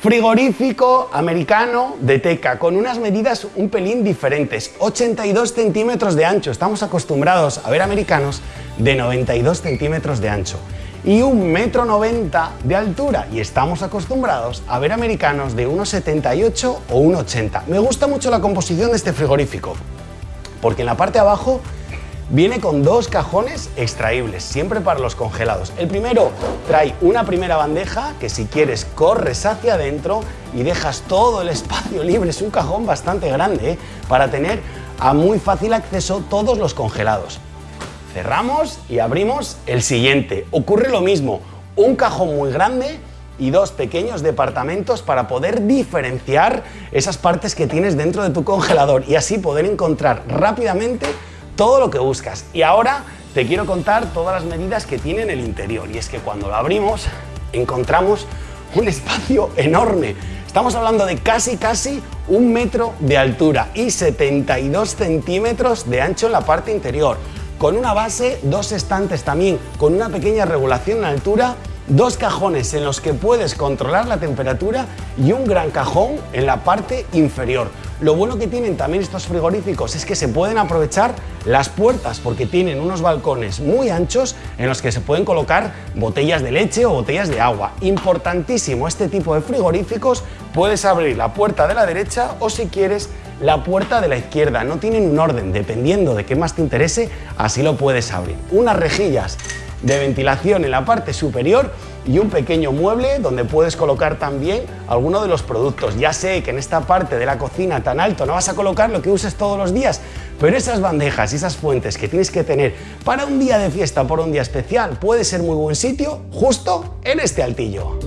Frigorífico americano de teca con unas medidas un pelín diferentes, 82 centímetros de ancho, estamos acostumbrados a ver americanos de 92 centímetros de ancho y un metro 90 de altura y estamos acostumbrados a ver americanos de 1,78 o 1,80. Me gusta mucho la composición de este frigorífico porque en la parte de abajo Viene con dos cajones extraíbles, siempre para los congelados. El primero trae una primera bandeja que si quieres corres hacia adentro y dejas todo el espacio libre. Es un cajón bastante grande ¿eh? para tener a muy fácil acceso todos los congelados. Cerramos y abrimos el siguiente. Ocurre lo mismo, un cajón muy grande y dos pequeños departamentos para poder diferenciar esas partes que tienes dentro de tu congelador y así poder encontrar rápidamente todo lo que buscas. Y ahora te quiero contar todas las medidas que tiene en el interior. Y es que cuando lo abrimos encontramos un espacio enorme. Estamos hablando de casi casi un metro de altura y 72 centímetros de ancho en la parte interior. Con una base, dos estantes también, con una pequeña regulación en altura dos cajones en los que puedes controlar la temperatura y un gran cajón en la parte inferior. Lo bueno que tienen también estos frigoríficos es que se pueden aprovechar las puertas porque tienen unos balcones muy anchos en los que se pueden colocar botellas de leche o botellas de agua. Importantísimo este tipo de frigoríficos, puedes abrir la puerta de la derecha o si quieres la puerta de la izquierda. No tienen un orden, dependiendo de qué más te interese, así lo puedes abrir. Unas rejillas de ventilación en la parte superior y un pequeño mueble donde puedes colocar también alguno de los productos. Ya sé que en esta parte de la cocina tan alto no vas a colocar lo que uses todos los días, pero esas bandejas y esas fuentes que tienes que tener para un día de fiesta por un día especial puede ser muy buen sitio justo en este altillo.